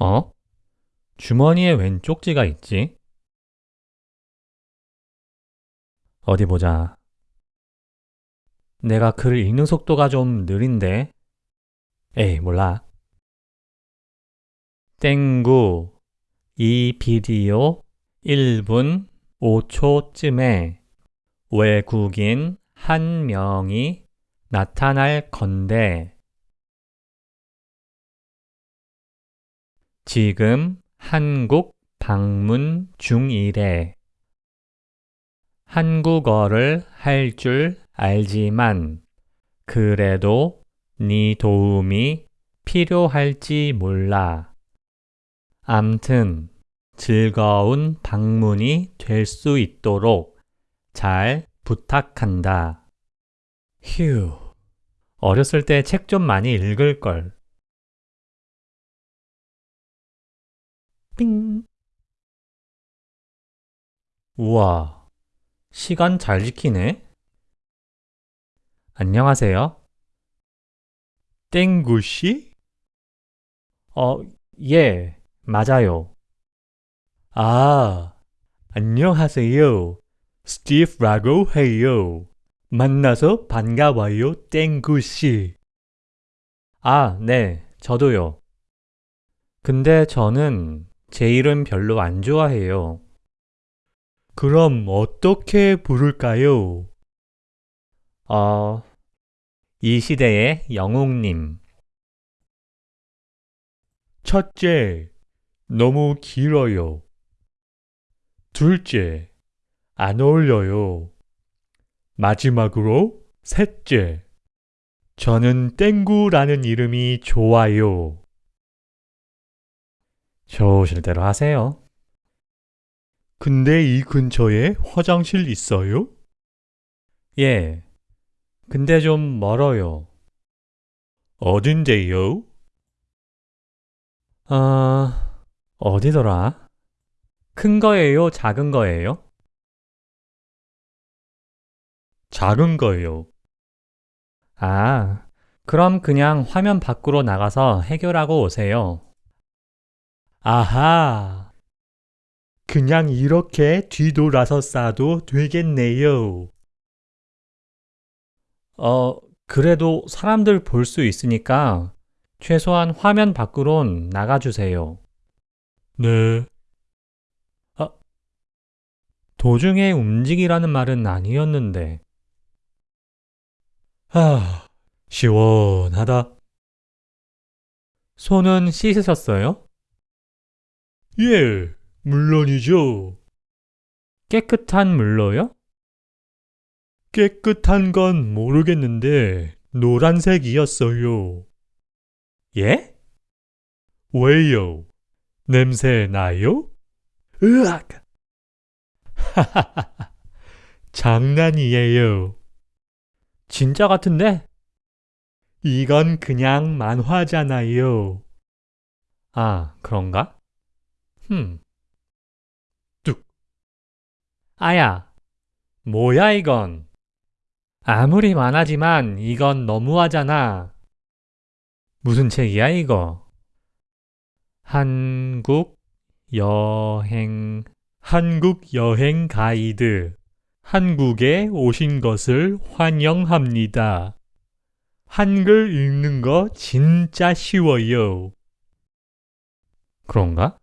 어? 주머니에 웬 쪽지가 있지? 어디 보자. 내가 글을 읽는 속도가 좀 느린데. 에이, 몰라. 땡구, 이 비디오 1분 5초쯤에 외국인 한 명이 나타날 건데, 지금 한국 방문 중이래. 한국어를 할 줄 알지만 그래도 네 도움이 필요할지 몰라. 암튼 즐거운 방문이 될 수 있도록 잘 부탁한다. 휴, 어렸을 때 책 좀 많이 읽을 걸. 삥. 우와, 시간 잘 지키네. 안녕하세요. 땡구씨? 어, 예, 맞아요. 아, 안녕하세요. 스티브라고 해요. 만나서 반가워요, 땡구씨. 아, 네, 저도요. 근데 저는 제 이름 별로 안 좋아해요. 그럼 어떻게 부를까요? 어, 이 시대의 영웅님. 첫째, 너무 길어요. 둘째, 안 어울려요. 마지막으로 셋째, 저는 땡구라는 이름이 좋아요. 좋으실 대로 하세요. 근데 이 근처에 화장실 있어요? 예. 근데 좀 멀어요. 어딘데요? 아, 어디더라? 큰 거예요? 작은 거예요? 작은 거예요. 아, 그럼 그냥 화면 밖으로 나가서 해결하고 오세요. 아하. 그냥 이렇게 뒤돌아서 싸도 되겠네요. 어, 그래도 사람들 볼 수 있으니까 최소한 화면 밖으론 나가주세요. 네. 아, 도중에 움직이라는 말은 아니었는데. 아, 시원하다. 손은 씻으셨어요? 예, 물론이죠. 깨끗한 물로요? 깨끗한 건 모르겠는데 노란색이었어요. 예? 왜요? 냄새 나요? 으악! 하하하, 장난이에요. 진짜 같은데? 이건 그냥 만화잖아요. 아, 그런가? 흠. 뚝. 아야, 뭐야 이건? 아무리 만화지만 이건 너무하잖아. 무슨 책이야 이거? 한국 여행 한국 여행 가이드 한국에 오신 것을 환영합니다. 한글 읽는 거 진짜 쉬워요. 그런가?